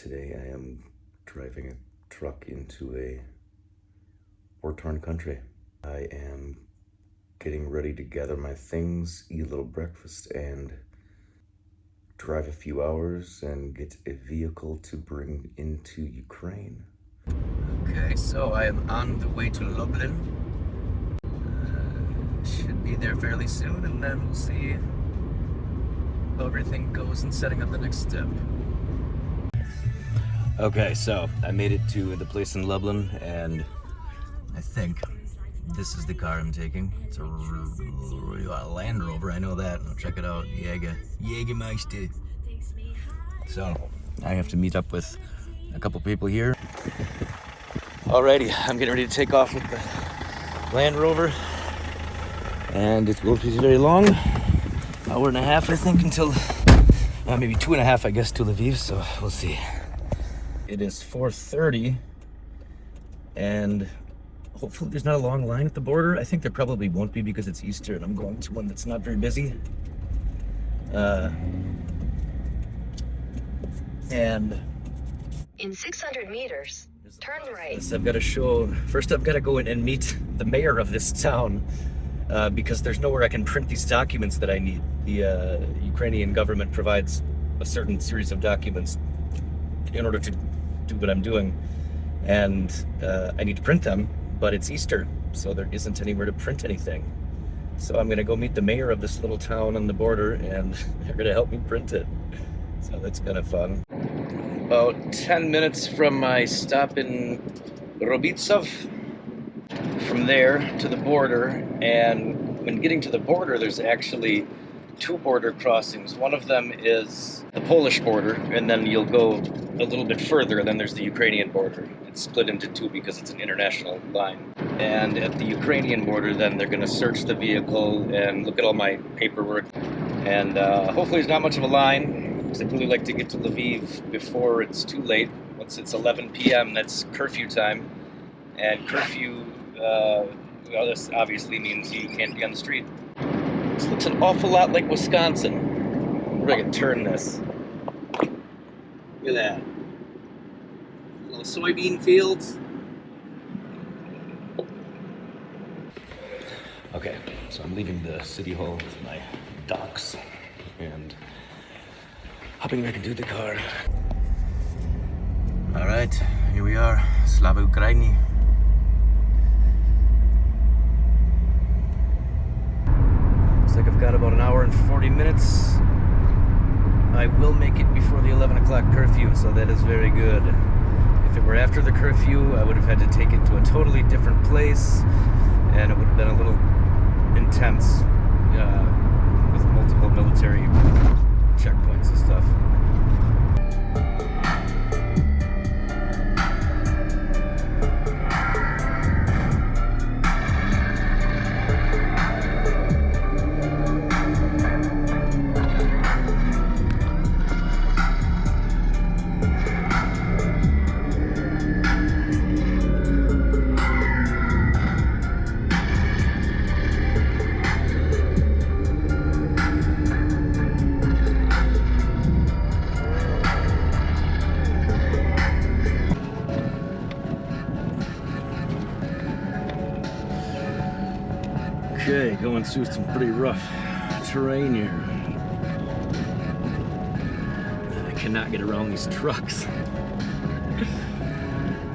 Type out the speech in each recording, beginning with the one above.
Today I am driving a truck into a war-torn country. I am getting ready to gather my things, eat a little breakfast, and drive a few hours and get a vehicle to bring into Ukraine. Okay, so I am on the way to Lublin. Uh, should be there fairly soon, and then we'll see how everything goes in setting up the next step. Okay, so I made it to the place in Lublin, and I think this is the car I'm taking. It's a, Land Rover, I know that. I'll check it out. Jäger. Jägermeister. So, I have to meet up with a couple people here. Alrighty, I'm getting ready to take off with the Land Rover. And it won't be very long. Hour and a half, I think, until uh, maybe two and a half, I guess, to Lviv. So we'll see. It is 4.30 and hopefully there's not a long line at the border. I think there probably won't be because it's Easter and I'm going to one that's not very busy. Uh, and in 600 meters, turn right. I've got to show, first I've got to go in and meet the mayor of this town uh, because there's nowhere I can print these documents that I need. The uh, Ukrainian government provides a certain series of documents in order to do what I'm doing. And uh, I need to print them, but it's Easter, so there isn't anywhere to print anything. So I'm gonna go meet the mayor of this little town on the border and they're gonna help me print it. So that's kind of fun. About 10 minutes from my stop in Robitsov, From there to the border, and when getting to the border, there's actually two border crossings. One of them is the Polish border, and then you'll go a little bit further, and then there's the Ukrainian border. It's split into two because it's an international line. And at the Ukrainian border, then they're going to search the vehicle and look at all my paperwork. And uh, hopefully there's not much of a line, because I'd really like to get to Lviv before it's too late. Once it's 11 p.m., that's curfew time. And curfew, uh, well, this obviously means you can't be on the street. This looks an awful lot like Wisconsin. If I can turn this. Look at that. Little soybean fields. Okay, so I'm leaving the city hall with my docs and hopping back into the car. All right, here we are, Slava Ukraini. like Got about an hour and 40 minutes. I will make it before the 11 o'clock curfew, so that is very good. If it were after the curfew, I would have had to take it to a totally different place, and it would have been a little intense uh, with multiple military checkpoints and stuff. Going through some pretty rough terrain here. I cannot get around these trucks.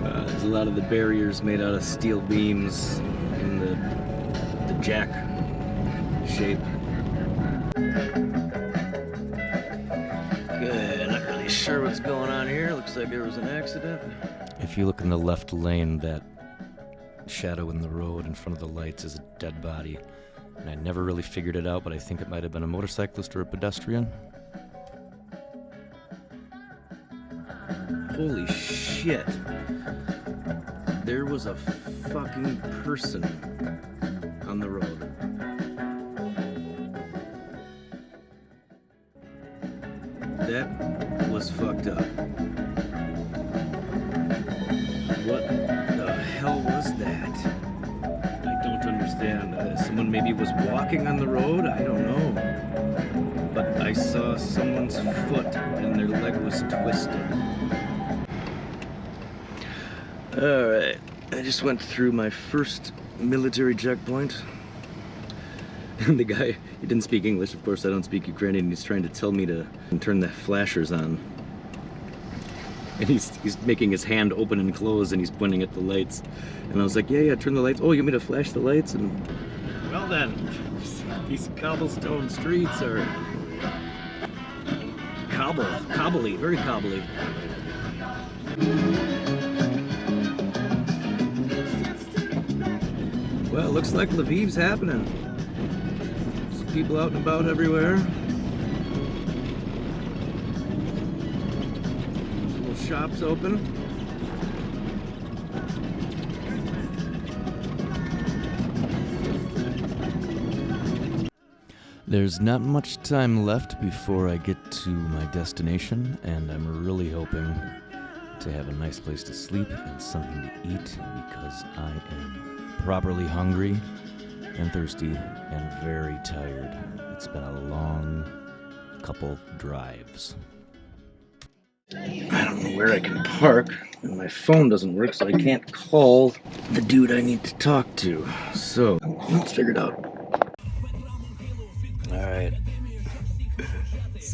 Uh, there's a lot of the barriers made out of steel beams in the, the jack shape. Good, not really sure what's going on here. Looks like there was an accident. If you look in the left lane, that shadow in the road in front of the lights is a dead body. And I never really figured it out, but I think it might have been a motorcyclist or a pedestrian. Holy shit. There was a fucking person on the road. That was fucked up. walking on the road? I don't know. But I saw someone's foot and their leg was twisted. Alright, I just went through my first military checkpoint. And the guy, he didn't speak English, of course I don't speak Ukrainian, he's trying to tell me to turn the flashers on. And he's, he's making his hand open and close and he's pointing at the lights. And I was like, yeah, yeah, turn the lights. Oh, you want me to flash the lights? And well then, these cobblestone streets are cobble, cobbly, very cobbly. Well, looks like Lviv's happening. There's people out and about everywhere. There's little shops open. There's not much time left before I get to my destination, and I'm really hoping to have a nice place to sleep and something to eat because I am properly hungry and thirsty and very tired. It's been a long couple drives. I don't know where I can park, and my phone doesn't work, so I can't call the dude I need to talk to. So, let's figure it out.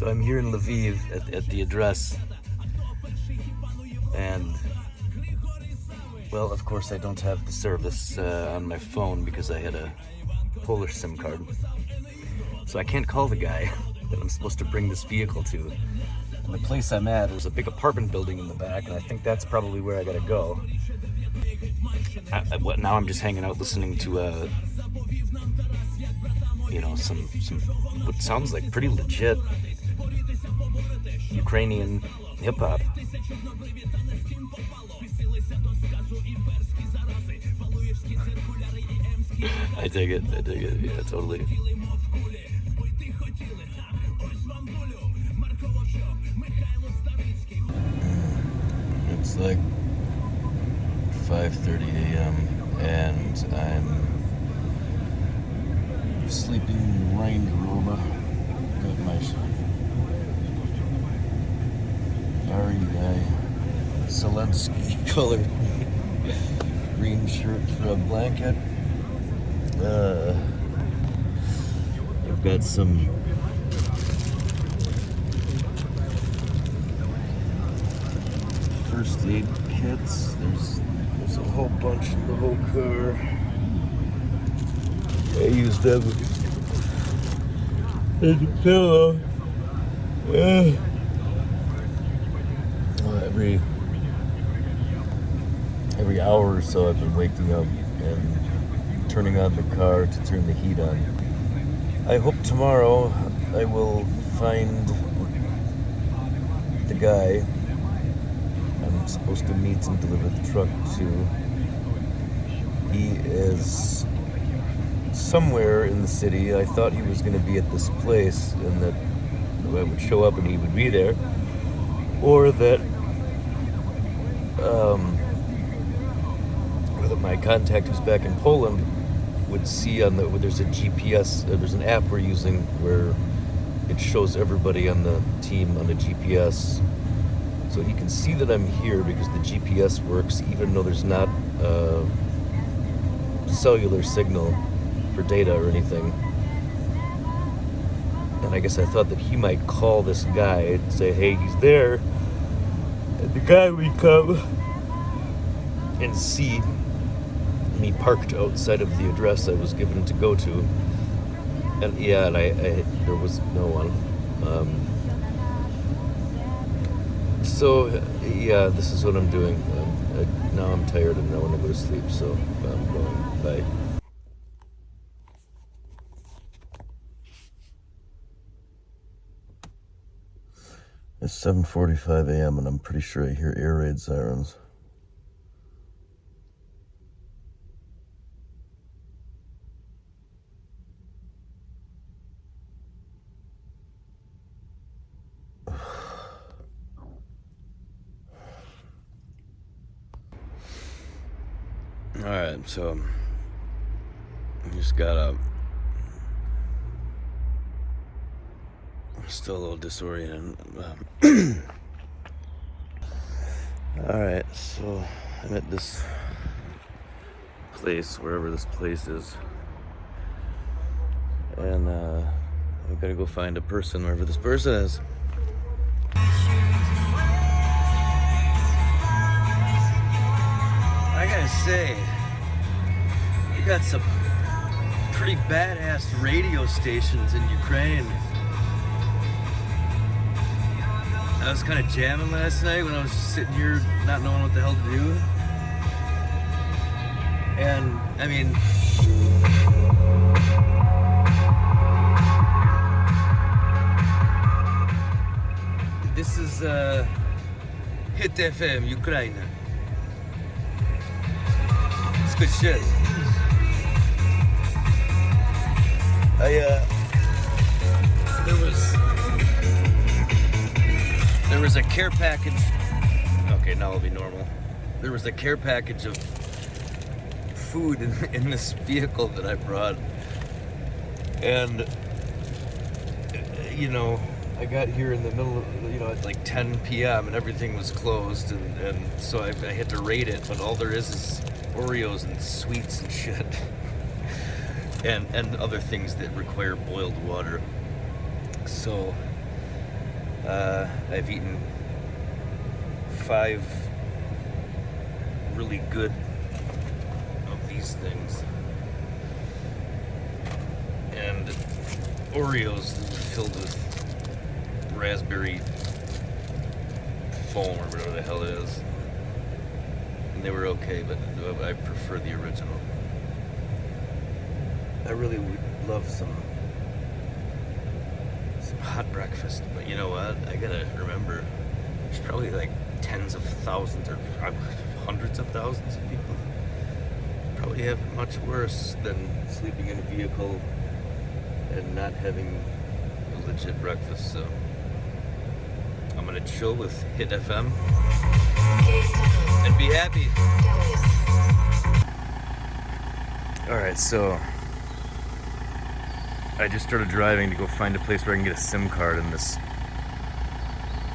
So I'm here in Lviv at, at the address. And, well, of course I don't have the service uh, on my phone because I had a Polish SIM card. So I can't call the guy that I'm supposed to bring this vehicle to. And the place I'm at is a big apartment building in the back, and I think that's probably where I gotta go. I, I, what, now I'm just hanging out listening to uh, you know, some, some what sounds like pretty legit Ukrainian hip hop. I dig it, I dig it, yeah, totally. It's like 5.30 a.m. and I'm sleeping in Range Rover. Got my REI Zelensky colored green shirt for a blanket. Uh, I've got some first aid kits. There's there's a whole bunch in the whole car. I used them as a pillow. Every every hour or so, I've been waking up and turning on the car to turn the heat on. I hope tomorrow I will find the guy I'm supposed to meet and deliver the truck to. He is somewhere in the city. I thought he was going to be at this place and that I would show up and he would be there. Or that, um, my contact who's back in Poland would see on the, there's a GPS, uh, there's an app we're using where it shows everybody on the team on the GPS. So he can see that I'm here because the GPS works even though there's not a cellular signal for data or anything. And I guess I thought that he might call this guy and say, hey, he's there. The guy would come and see me parked outside of the address I was given to go to. And yeah, and I, I there was no one. Um, so yeah, this is what I'm doing. Um, I, now I'm tired and I want to go to sleep, so I'm going. Bye. It's 7.45 a.m. and I'm pretty sure I hear air raid sirens. Alright, so I just got up. Still a little disoriented. Alright, so I'm at this place, wherever this place is. And uh, I've got to go find a person wherever this person is. I gotta say, we got some pretty badass radio stations in Ukraine. I was kind of jamming last night when I was just sitting here not knowing what the hell to do. And, I mean, this is uh, Hit FM, Ukraine. It's good shit. I, uh, there was, there was a care package. Okay, now it'll be normal. There was a care package of food in, in this vehicle that I brought. And, you know, I got here in the middle of, you know, at like 10 p.m. and everything was closed. And, and so I, I had to raid it, but all there is is Oreos and sweets and shit. and, and other things that require boiled water. So, uh, I've eaten five really good of these things. And Oreos filled with raspberry foam or whatever the hell it is. And they were okay, but I prefer the original. I really would love some some hot breakfast, but you know what? I gotta remember, there's probably like tens of thousands or hundreds of thousands of people probably have it much worse than sleeping in a vehicle and not having a legit breakfast. So I'm gonna chill with Hit FM and be happy. All right, so I just started driving to go find a place where I can get a SIM card in this.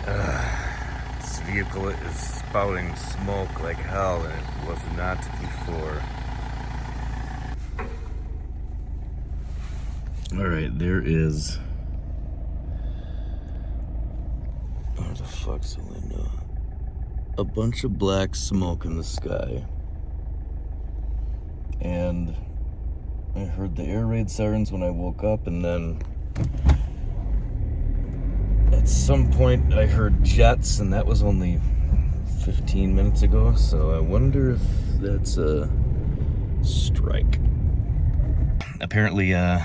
Uh, this vehicle is spouting smoke like hell, and it was not before. All right, there is. Where the fuck's Linda? A bunch of black smoke in the sky. And I heard the air raid sirens when I woke up, and then at some point I heard jets, and that was only 15 minutes ago. So I wonder if that's a strike. Apparently, uh,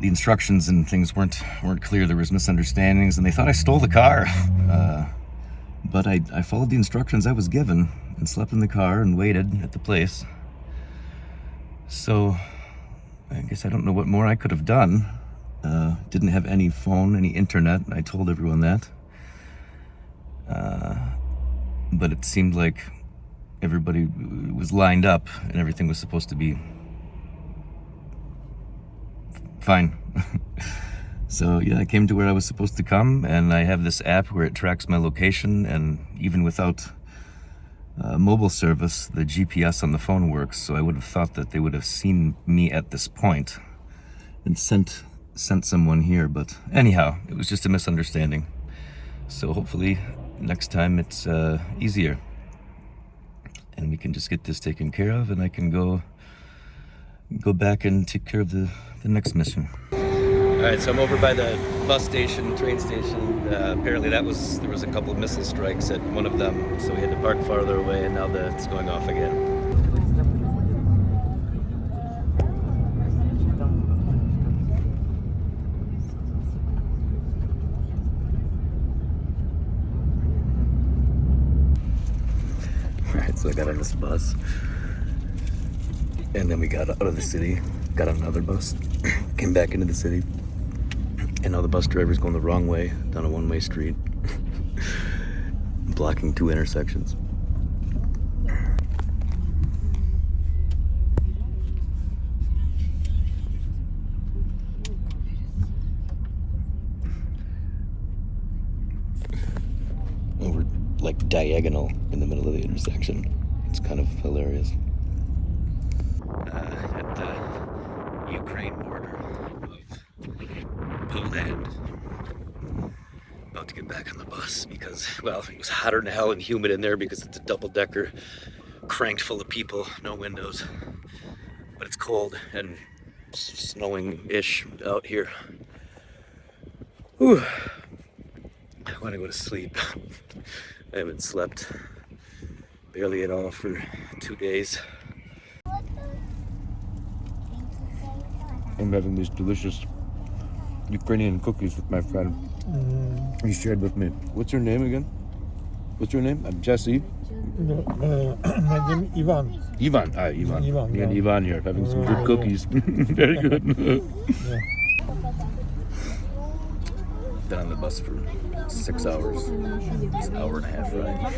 the instructions and things weren't weren't clear. There was misunderstandings, and they thought I stole the car. Uh, but I, I followed the instructions I was given and slept in the car and waited at the place. So, I guess I don't know what more I could have done. Uh, didn't have any phone, any internet. I told everyone that. Uh, but it seemed like everybody was lined up and everything was supposed to be fine. so yeah, I came to where I was supposed to come and I have this app where it tracks my location and even without uh, mobile service, the GPS on the phone works, so I would have thought that they would have seen me at this point and sent sent someone here, but anyhow, it was just a misunderstanding. So hopefully next time it's uh, easier and we can just get this taken care of and I can go go back and take care of the, the next mission. All right, so I'm over by the bus station, train station. Uh, apparently that was, there was a couple of missile strikes at one of them, so we had to park farther away and now that's going off again. All right, so I got on this bus and then we got out of the city, got on another bus, came back into the city, and now the bus driver's going the wrong way down a one-way street, blocking two intersections. And we're like diagonal in the middle of the intersection. It's kind of hilarious. uh, at the Ukraine border of Oh, Poland. About to get back on the bus because, well, it was hotter than hell and humid in there because it's a double decker cranked full of people, no windows. But it's cold and snowing ish out here. Whew. I want to go to sleep. I haven't slept barely at all for two days. I'm having these delicious Ukrainian cookies with my friend. He shared with me. What's your name again? What's your name? I'm Jesse. No, uh, my name is Ivan. Ivan. Ah, Ivan. Ivan, Me and. Ivan here having some good cookies. Very good. Been on the bus for six hours. It's an hour and a half ride.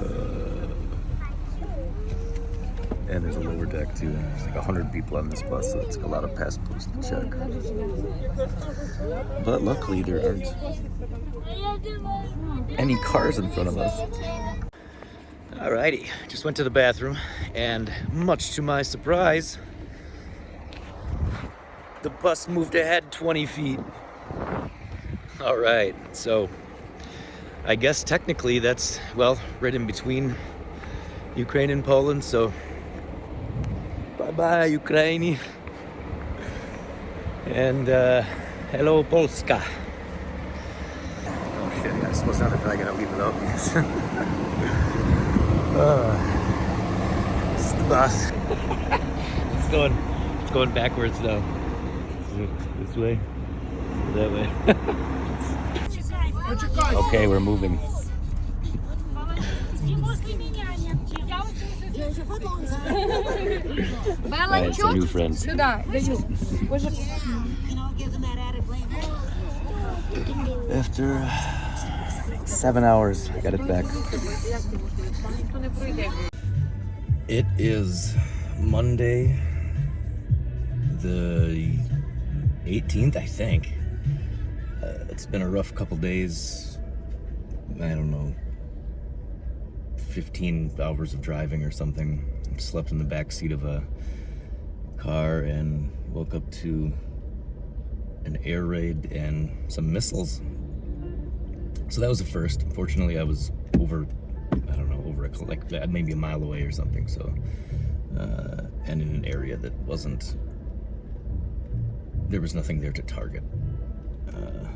Uh, and there's a lower deck too. There's like a hundred people on this bus, so it's a lot of passports to check. But luckily there aren't any cars in front of us. Alrighty, just went to the bathroom, and much to my surprise, the bus moved ahead 20 feet. Alright, so I guess technically that's, well, right in between Ukraine and Poland, so bye bye, Ukraine. And uh, hello, Polska. Oh shit, I suppose not if I'm gonna leave it up. uh, this is the bus. it's going, it's going backwards now. This way, that way. okay, we're moving. Белла, Alright, some new friends. Сюда, даю. Боже, After seven hours, I got it back. ніхто не пройде. It is Monday, the 18th, I think. Uh, it's been a rough couple days. I don't know, 15 hours of driving or something. Slept in the back seat of a car and woke up to an air raid and some missiles. So that was the first. Fortunately, I was over, I don't know, over a, like maybe a mile away or something. So, uh, and in an area that wasn't, there was nothing there to target. Uh,